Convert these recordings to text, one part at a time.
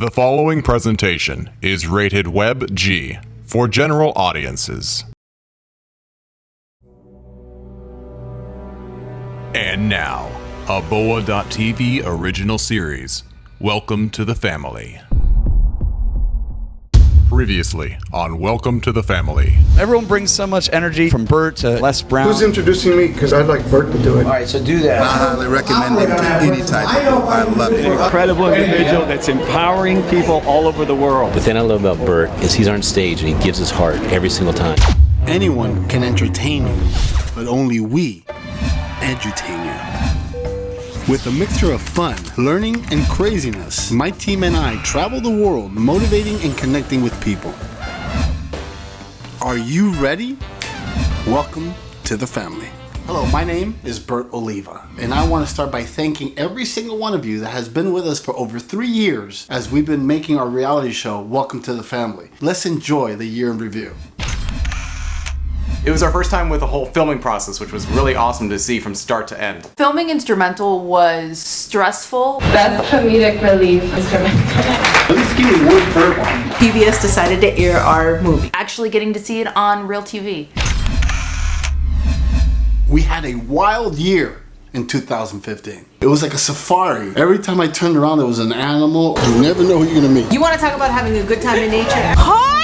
The following presentation is rated Web G for general audiences. And now, a Boa.tv original series. Welcome to the family. Previously on Welcome to the Family. Everyone brings so much energy from Bert to Les Brown. Who's introducing me? Because I'd like Bert to do it. All right, so do that. I highly recommend it to any type of group. I love it. incredible individual that's empowering people all over the world. The thing I love about Bert is he's on stage and he gives his heart every single time. Anyone can entertain you, but only we edutain you. With a mixture of fun, learning, and craziness, my team and I travel the world motivating and connecting with people. Are you ready? Welcome to the family. Hello, my name is Bert Oliva, and I want to start by thanking every single one of you that has been with us for over three years as we've been making our reality show, Welcome to the Family. Let's enjoy the year in review. It was our first time with the whole filming process, which was really awesome to see from start to end. Filming instrumental was stressful. Best comedic relief instrumental. At least give me one third one. PBS decided to air our movie. Actually getting to see it on real TV. We had a wild year in 2015. It was like a safari. Every time I turned around, there was an animal. You never know who you're gonna meet. You want to talk about having a good time in nature?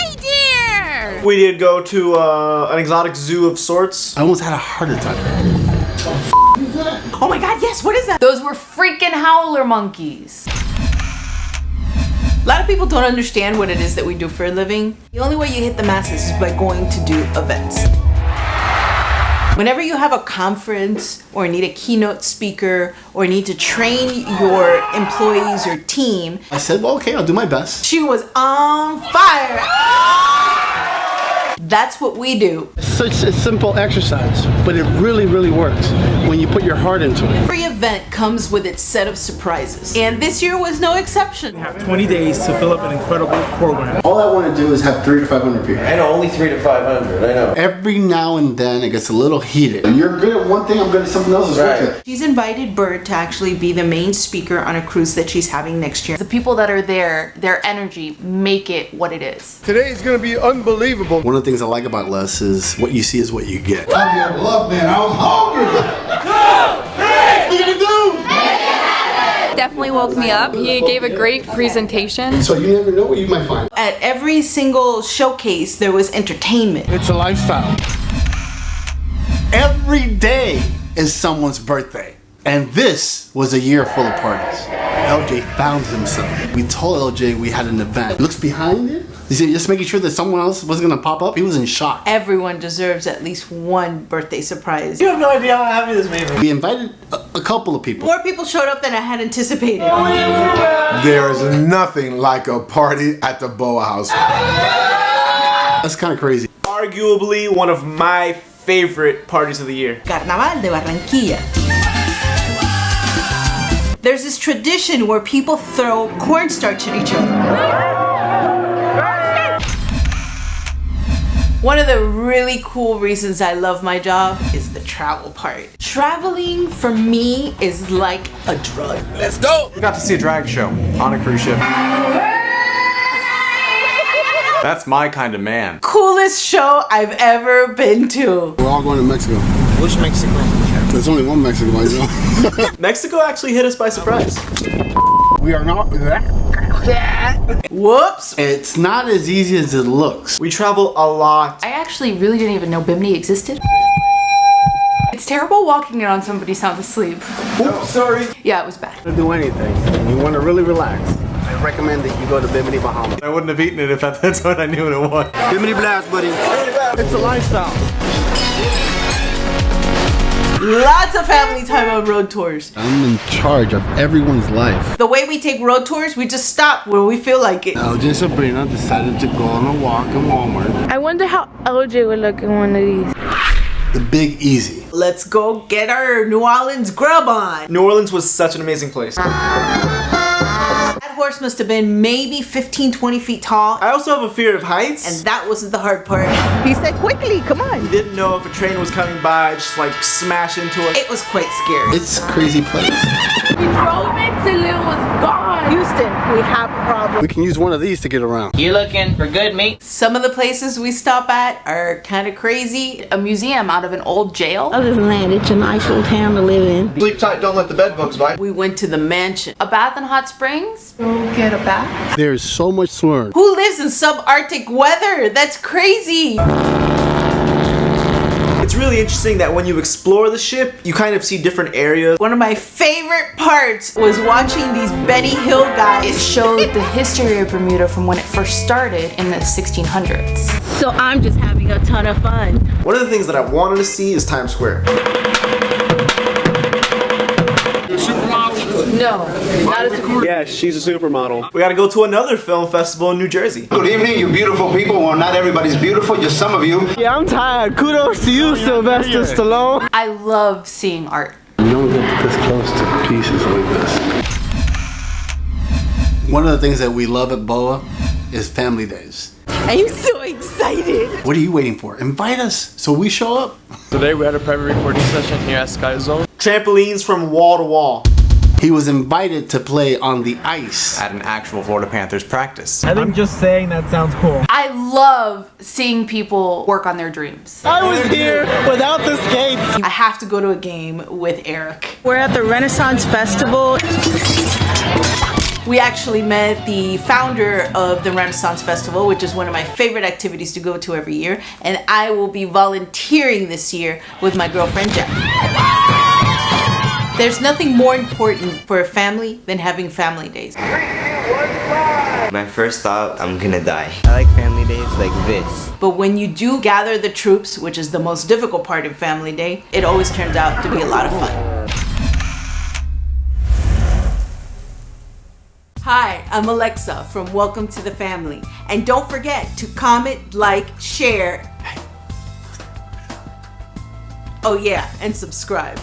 Hi there! We did go to uh, an exotic zoo of sorts. I almost had a heart attack. Oh my god, yes, what is that? Those were freaking howler monkeys. A lot of people don't understand what it is that we do for a living. The only way you hit the masses is by going to do events. Whenever you have a conference or need a keynote speaker or need to train your employees or team, I said, well, okay, I'll do my best. she was on fire. That's what we do. Such a simple exercise, but it really, really works when you put your heart into it. Every event comes with its set of surprises. And this year was no exception. 20 days to fill up an incredible program. All I want to do is have three to 500 people. I know, only three to 500, I know. Every now and then, it gets a little heated. You're good at one thing, I'm good at something else. It's Right. okay. She's invited Bert to actually be the main speaker on a cruise that she's having next year. The people that are there, their energy make it what it is. Today is going to be unbelievable. One of the things I like about Les is what you see is what you get. I love man. I was hungry. Definitely woke me up. He gave a great presentation. So you never know what you might find. At every single showcase, there was entertainment. It's a lifestyle. Every day is someone's birthday. And this was a year full of parties. LJ found himself. We told LJ we had an event. Looks behind it. You see, just making sure that someone else wasn't gonna pop up. He was in shock. Everyone deserves at least one birthday surprise. You have no idea how happy this made me. We invited a, a couple of people. More people showed up than I had anticipated. Oh, there is nothing like a party at the Boa House. That's kind of crazy. Arguably one of my favorite parties of the year. Carnaval de Barranquilla. There's this tradition where people throw cornstarch at each other. One of the really cool reasons I love my job is the travel part. Traveling for me is like a drug. Let's go! We got to see a drag show on a cruise ship. That's my kind of man. Coolest show I've ever been to. We're all going to Mexico. Which Mexico? There's only one Mexico, I know. Mexico actually hit us by surprise. We are not Whoops. it's not as easy as it looks. We travel a lot. I actually really didn't even know Bimini existed. It's terrible walking in on somebody sound asleep. Oops, sorry. Yeah, it was bad. to do anything. You want to really relax. I recommend that you go to Bimini, Bahamas. I wouldn't have eaten it if that's what I knew what it was. Bimini Blast, buddy. It's a lifestyle. Lots of family time on road tours. I'm in charge of everyone's life. The way we take road tours, we just stop when we feel like it. LJ and Sabrina decided to go on a walk in Walmart. I wonder how LJ would look in one of these. The Big Easy. Let's go get our New Orleans grub on. New Orleans was such an amazing place. That horse must have been maybe 15, 20 feet tall. I also have a fear of heights. And that wasn't the hard part. He said, quickly, come on. He didn't know if a train was coming by, just like smash into it. It was quite scary. It's a crazy place. We drove it till it was gone. Houston, we have a problem. We can use one of these to get around. You looking for good meat? Some of the places we stop at are kind of crazy. A museum out of an old jail. Other than that, it's a nice little town to live in. Sleep tight, don't let the bed bugs bite. We went to the mansion. A bath in hot springs. Go get a bath. There's so much to learn. Who lives in subarctic weather? That's crazy. It's really interesting that when you explore the ship, you kind of see different areas. One of my favorite parts was watching these Benny Hill guys. show the history of Bermuda from when it first started in the 1600s. So I'm just having a ton of fun. One of the things that I wanted to see is Times Square. No, not as a Yeah, she's a supermodel. We gotta go to another film festival in New Jersey. Good evening, you beautiful people. Well, not everybody's beautiful, just some of you. Yeah, I'm tired. Kudos to you, Sylvester Stallone. I love seeing art. You don't get this close to pieces like this. One of the things that we love at BOA is family days. I'm so excited. What are you waiting for? Invite us so we show up. Today we had a private recording session here at Sky Zone. Trampolines from wall to wall. He was invited to play on the ice. At an actual Florida Panthers practice. I think just saying that sounds cool. I love seeing people work on their dreams. I was here without the skates. I have to go to a game with Eric. We're at the Renaissance Festival. We actually met the founder of the Renaissance Festival, which is one of my favorite activities to go to every year, and I will be volunteering this year with my girlfriend Jeff. There's nothing more important for a family than having family days. My first thought, I'm gonna die. I like family days like this. But when you do gather the troops, which is the most difficult part of Family Day, it always turns out to be a lot of fun. Hi, I'm Alexa from Welcome to the Family. And don't forget to comment, like, share. Oh yeah, and subscribe.